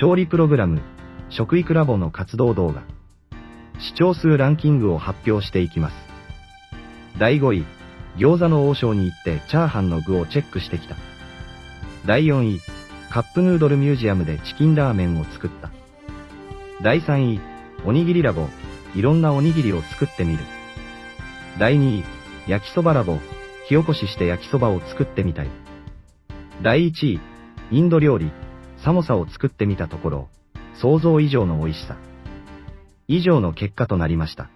調理プログラム、食育ラボの活動動画。視聴数ランキングを発表していきます。第5位、餃子の王将に行ってチャーハンの具をチェックしてきた。第4位、カップヌードルミュージアムでチキンラーメンを作った。第3位、おにぎりラボ、いろんなおにぎりを作ってみる。第2位、焼きそばラボ、火起こしして焼きそばを作ってみたい。第1位、インド料理、寒さを作ってみたところ、想像以上の美味しさ。以上の結果となりました。